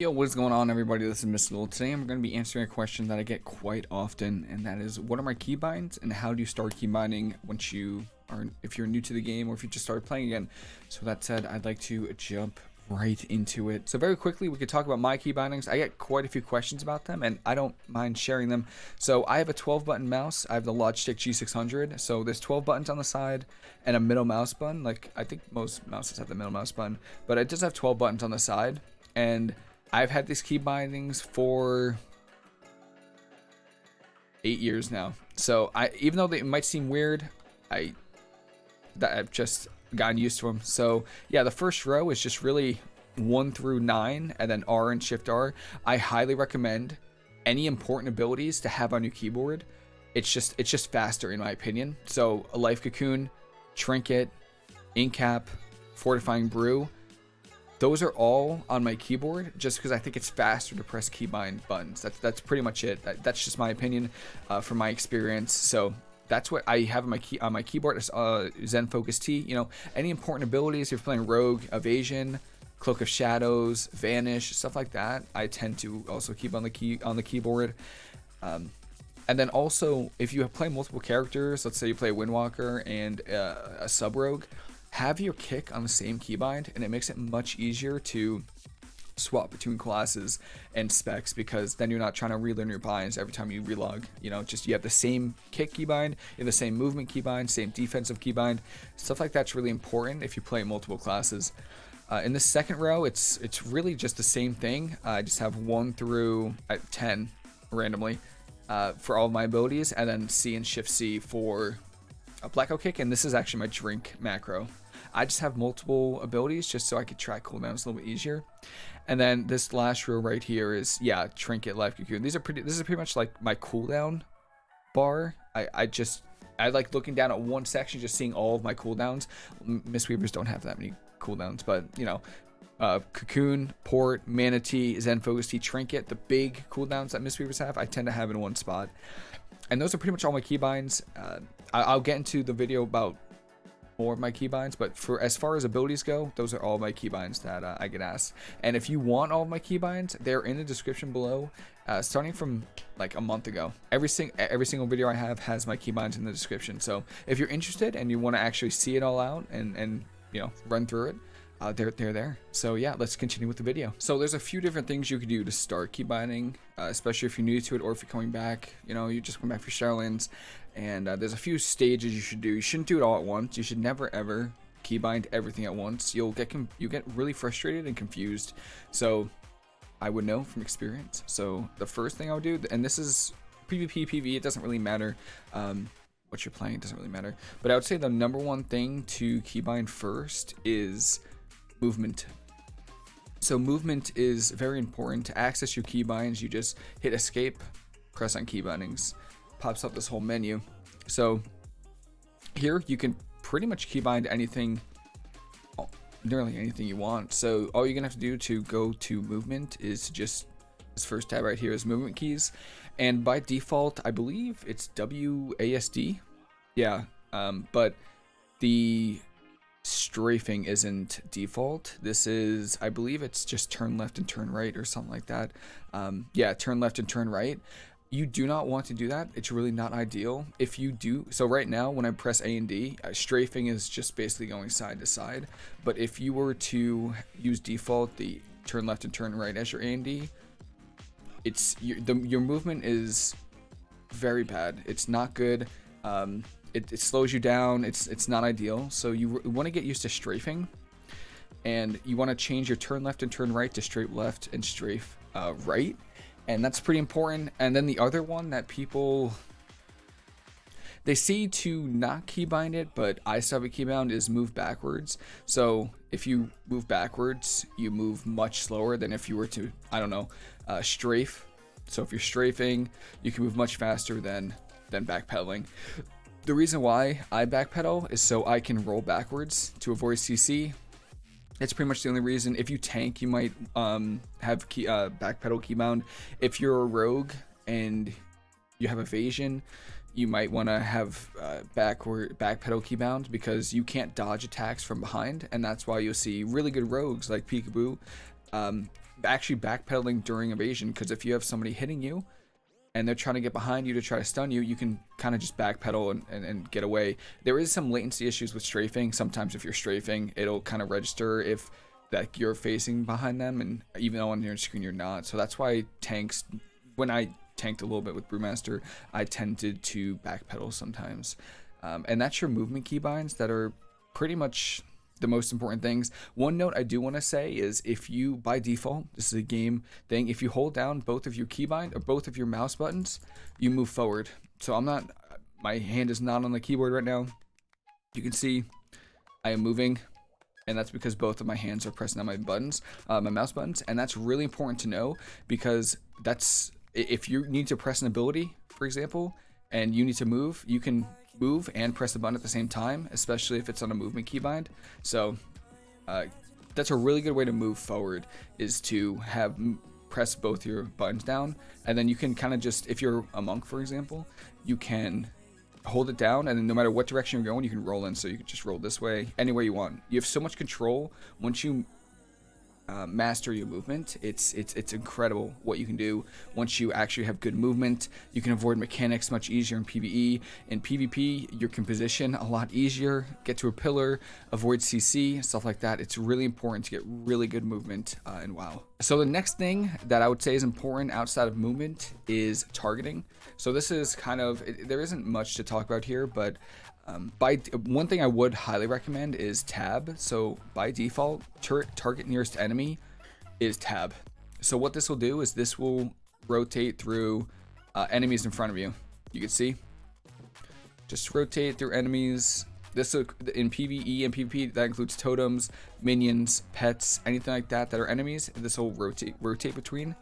Yo, what is going on everybody? This is Mr. Little. Today I'm going to be answering a question that I get quite often, and that is, what are my keybinds, and how do you start keybinding once you are, if you're new to the game, or if you just started playing again? So that said, I'd like to jump right into it. So very quickly, we could talk about my key bindings. I get quite a few questions about them, and I don't mind sharing them. So I have a 12-button mouse. I have the Logitech G600. So there's 12 buttons on the side and a middle mouse button. Like, I think most mouses have the middle mouse button, but it does have 12 buttons on the side, and I've had these key bindings for eight years now. So I, even though they might seem weird, I that I've just gotten used to them. So yeah, the first row is just really one through nine, and then R and Shift R. I highly recommend any important abilities to have on your keyboard. It's just it's just faster in my opinion. So a life cocoon, trinket, ink cap, fortifying brew those are all on my keyboard just because I think it's faster to press keybind buttons. That's that's pretty much it. That, that's just my opinion uh, from my experience. So that's what I have on my key on my keyboard. Uh, Zen Focus Tea. You know, any important abilities. If you're playing Rogue, Evasion, Cloak of Shadows, Vanish, stuff like that. I tend to also keep on the key on the keyboard. Um, and then also, if you play multiple characters, let's say you play Windwalker and uh, a Sub Rogue, have your kick on the same keybind and it makes it much easier to swap between classes and specs because then you're not trying to relearn your binds every time you relog. You know, just you have the same kick keybind, you the same movement keybind, same defensive keybind. Stuff like that's really important if you play multiple classes. Uh, in the second row, it's it's really just the same thing. Uh, I just have one through uh, 10 randomly uh, for all of my abilities, and then C and Shift C for a blackout kick, and this is actually my drink macro. I just have multiple abilities just so I could track cooldowns a little bit easier. And then this last row right here is, yeah, Trinket, Life Cocoon. These are pretty, this is pretty much like my cooldown bar. I, I just, I like looking down at one section, just seeing all of my cooldowns. Mistweavers don't have that many cooldowns, but, you know, uh, Cocoon, Port, Mana Tea, Zen Focus Tea, Trinket, the big cooldowns that Mistweavers have, I tend to have in one spot. And those are pretty much all my keybinds. Uh, I'll get into the video about more of my keybinds, but for as far as abilities go, those are all my keybinds that uh, I get asked. And if you want all of my keybinds, they're in the description below. Uh, starting from like a month ago, every sing every single video I have has my keybinds in the description. So if you're interested and you want to actually see it all out and and you know run through it, uh, they're, they're there. So yeah, let's continue with the video. So there's a few different things you could do to start keybinding, uh, especially if you're new to it or if you're coming back, you know, you just come back for Shadowlands. And uh, there's a few stages you should do. You shouldn't do it all at once. You should never ever keybind everything at once. You'll get you get really frustrated and confused. So I would know from experience. So the first thing I would do, and this is PvP, PvE, it doesn't really matter. Um, what you're playing, it doesn't really matter. But I would say the number one thing to keybind first is movement. So movement is very important. To access your keybinds, you just hit escape, press on keybindings. Pops up this whole menu. So here you can pretty much keybind anything, nearly anything you want. So all you're gonna have to do to go to movement is just, this first tab right here is movement keys. And by default, I believe it's WASD. Yeah, um, but the strafing isn't default. This is, I believe it's just turn left and turn right or something like that. Um, yeah, turn left and turn right. You do not want to do that. It's really not ideal. If you do, so right now when I press A and D, uh, strafing is just basically going side to side. But if you were to use default, the turn left and turn right as your A and D, it's your, the, your movement is very bad. It's not good. Um, it, it slows you down. It's it's not ideal. So you want to get used to strafing, and you want to change your turn left and turn right to strafe left and strafe uh, right, and that's pretty important. And then the other one that people they say to not keybind it, but I still have a keybound is move backwards. So if you move backwards, you move much slower than if you were to I don't know uh, strafe. So if you're strafing, you can move much faster than than backpedaling. The reason why I backpedal is so I can roll backwards to avoid CC. It's pretty much the only reason. If you tank, you might um, have key, uh, backpedal keybound. If you're a rogue and you have evasion, you might want to have uh, backward backpedal keybound because you can't dodge attacks from behind, and that's why you'll see really good rogues like Pikaboo um, actually backpedaling during evasion because if you have somebody hitting you and they're trying to get behind you to try to stun you, you can kind of just backpedal and, and, and, get away. There is some latency issues with strafing. Sometimes if you're strafing, it'll kind of register if that you're facing behind them, and even though on your screen you're not. So that's why tanks, when I tanked a little bit with Brewmaster, I tended to backpedal sometimes. Um, and that's your movement keybinds that are pretty much the most important things. One note I do want to say is if you, by default, this is a game thing, if you hold down both of your keybind or both of your mouse buttons, you move forward. So I'm not, my hand is not on the keyboard right now. You can see I am moving and that's because both of my hands are pressing on my buttons, uh, my mouse buttons, and that's really important to know because that's if you need to press an ability, for example, and you need to move, you can move and press the button at the same time, especially if it's on a movement keybind. So uh, that's a really good way to move forward is to have press both your buttons down. And then you can kind of just if you're a monk for example you can hold it down and then no matter what direction you're going you can roll in. So you can just roll this way anywhere you want. You have so much control. Once you uh, master your movement. It's it's it's incredible what you can do once you actually have good movement. You can avoid mechanics much easier in PvE. In PvP, you can position a lot easier, get to a pillar, avoid CC, stuff like that. It's really important to get really good movement uh, in WoW. So the next thing that I would say is important outside of movement is targeting. So this is kind of it, there isn't much to talk about here, but um, by one thing I would highly recommend is tab. So by default, target nearest enemy is tab. So what this will do is this will rotate through uh, enemies in front of you. You can see, just rotate through enemies. This in PvE and PvP that includes totems, minions, pets, anything like that that are enemies. This will rotate rotate between.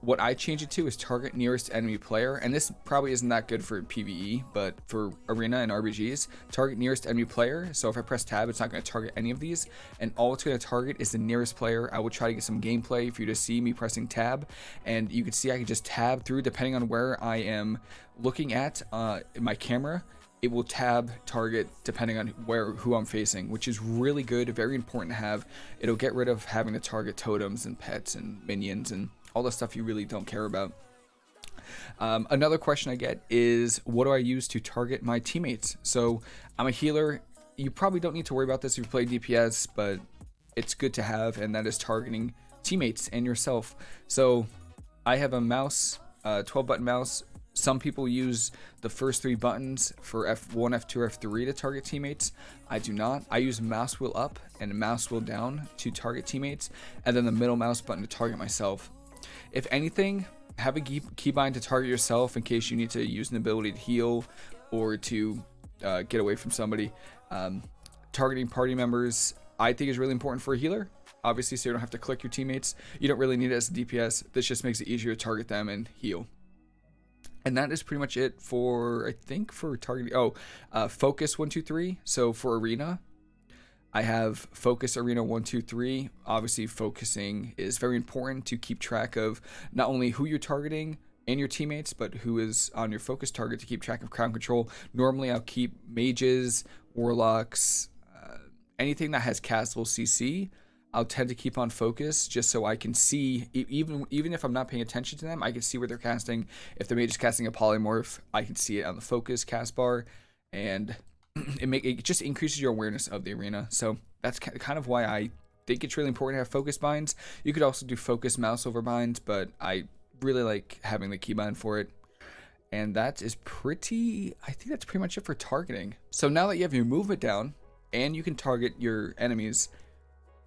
What I change it to is target nearest enemy player, and this probably isn't that good for PvE, but for arena and RBGs, target nearest enemy player. So if I press tab, it's not going to target any of these, and all it's going to target is the nearest player. I will try to get some gameplay for you to see me pressing tab, and you can see I can just tab through depending on where I am looking at uh, my camera it will tab target depending on where who I'm facing, which is really good, very important to have. It'll get rid of having to target totems and pets and minions and all the stuff you really don't care about. Um, another question I get is, what do I use to target my teammates? So I'm a healer. You probably don't need to worry about this if you play DPS, but it's good to have, and that is targeting teammates and yourself. So I have a mouse, uh, 12 button mouse. Some people use the first three buttons for F1, F2, F3 to target teammates. I do not. I use mouse wheel up and mouse wheel down to target teammates, and then the middle mouse button to target myself. If anything, have a keybind to target yourself in case you need to use an ability to heal or to uh, get away from somebody. Um, targeting party members, I think is really important for a healer. Obviously, so you don't have to click your teammates. You don't really need it as a DPS. This just makes it easier to target them and heal. And that is pretty much it for, I think, for targeting. Oh, uh, focus one, two, three. So for arena, I have focus arena one, two, three. Obviously, focusing is very important to keep track of not only who you're targeting and your teammates, but who is on your focus target to keep track of crowd control. Normally, I'll keep mages, warlocks, uh, anything that has castable CC. I'll tend to keep on focus just so I can see, even even if I'm not paying attention to them, I can see where they're casting. If the mage is casting a polymorph, I can see it on the focus cast bar, and it make it just increases your awareness of the arena. So that's kind of why I think it's really important to have focus binds. You could also do focus mouse over binds, but I really like having the keybind for it. And that is pretty, I think that's pretty much it for targeting. So now that you have your movement down and you can target your enemies,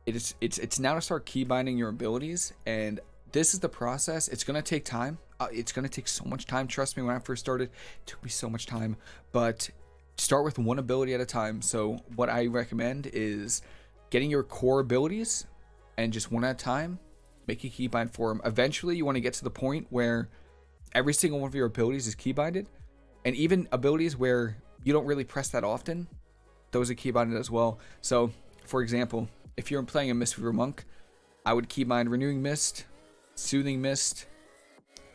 it is, it's, it's now to start keybinding your abilities. And this is the process. It's going to take time. Uh, it's going to take so much time. Trust me, when I first started, it took me so much time, but start with one ability at a time. So what I recommend is getting your core abilities and just one at a time, make a keybind for them. Eventually, you want to get to the point where every single one of your abilities is keybinded, and even abilities where you don't really press that often, those are keybinded as well. So, for example, if you're playing a Mistweaver Monk, I would keybind Renewing Mist, Soothing Mist,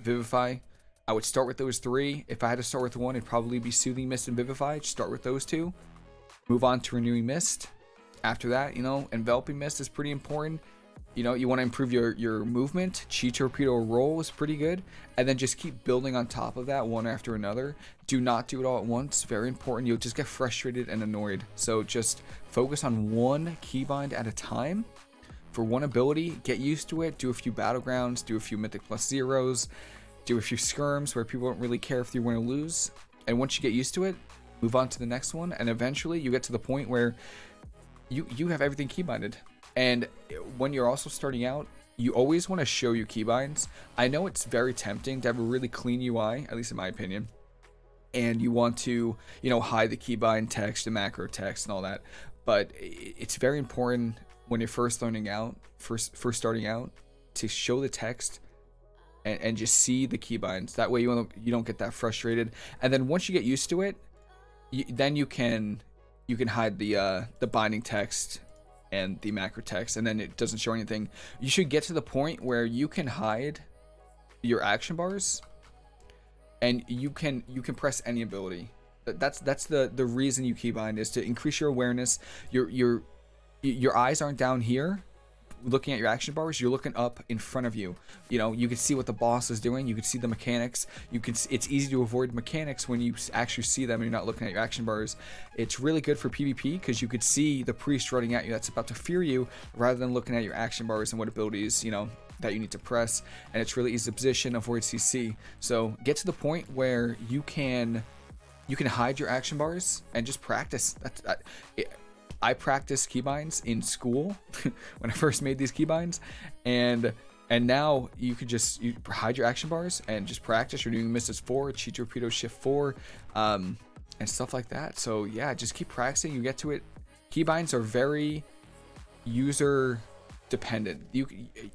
Vivify, I would start with those three. If I had to start with one, it'd probably be Soothing Mist and Vivify. Start with those two. Move on to Renewing Mist. After that, you know, Enveloping Mist is pretty important. you know, you want to improve your, your movement. Chi Torpedo roll is pretty good. And then just keep building on top of that one after another. Do not do it all at once. Very important. You'll just get frustrated and annoyed. So just focus on one keybind at a time. For one ability, get used to it. Do a few battlegrounds. Do a few Mythic Plus Zeros. Do a few skirms where people don't really care if you win or lose. And once you get used to it, move on to the next one. And eventually you get to the point where you, you have everything keybinded. And when you're also starting out, you always want to show your keybinds. I know it's very tempting to have a really clean UI, at least in my opinion. And you want to, you know, hide the keybind text, the macro text, and all that. But it's very important when you're first learning out, first first starting out, to show the text and, and just see the keybinds. That way you don't you don't get that frustrated. And then once you get used to it, you, then you can you can hide the uh, the binding text and the macro text and then it doesn't show anything you should get to the point where you can hide your action bars and you can you can press any ability that's that's the the reason you keybind is to increase your awareness your your your eyes aren't down here looking at your action bars, you're looking up in front of you. You know, you can see what the boss is doing. You can see the mechanics. You can. It's easy to avoid mechanics when you actually see them and you're not looking at your action bars. It's really good for PvP because you could see the priest running at you that's about to fear you, rather than looking at your action bars and what abilities you know that you need to press. And it's really easy to position, avoid CC. So get to the point where you can you can hide your action bars and just practice. That's that, it, I practiced keybinds in school when I first made these keybinds, and and now you could just you hide your action bars and just practice. You're doing Misses 4, Chi Torpedo Shift 4, um, and stuff like that. So yeah, just keep practicing. You get to it. Keybinds are very user dependent. You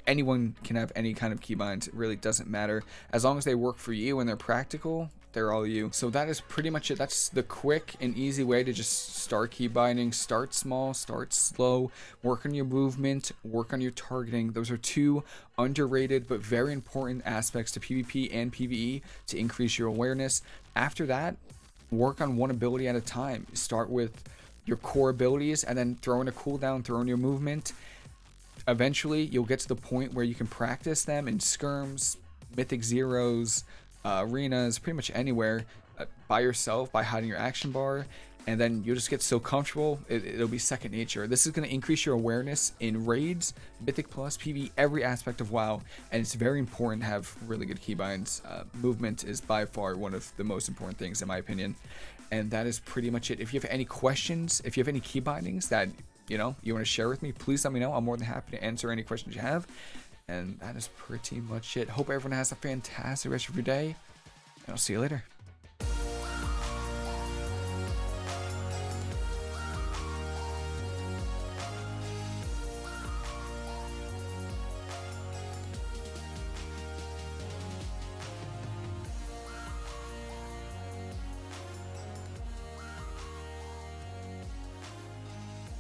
anyone can have any kind of keybinds. It really doesn't matter as long as they work for you and they're practical they're all you. So that is pretty much it. That's the quick and easy way to just start key binding. Start small, start slow, work on your movement, work on your targeting. Those are two underrated but very important aspects to PvP and PvE to increase your awareness. After that, work on one ability at a time. Start with your core abilities and then throw in a cooldown, throw in your movement. Eventually, you'll get to the point where you can practice them in skirms, mythic zeros, uh, arenas, pretty much anywhere uh, by yourself by hiding your action bar and then you'll just get so comfortable it, will be second nature. This is going to increase your awareness in raids mythic plus pv every aspect of wow and it's very important to have really good keybinds. Uh, movement is by far one of the most important things in my opinion and that is pretty much it. If you have any questions if you have any keybindings that you know you want to share with me please let me know. I'm more than happy to answer any questions you have and that is pretty much it. Hope everyone has a fantastic rest of your day. And I'll see you later.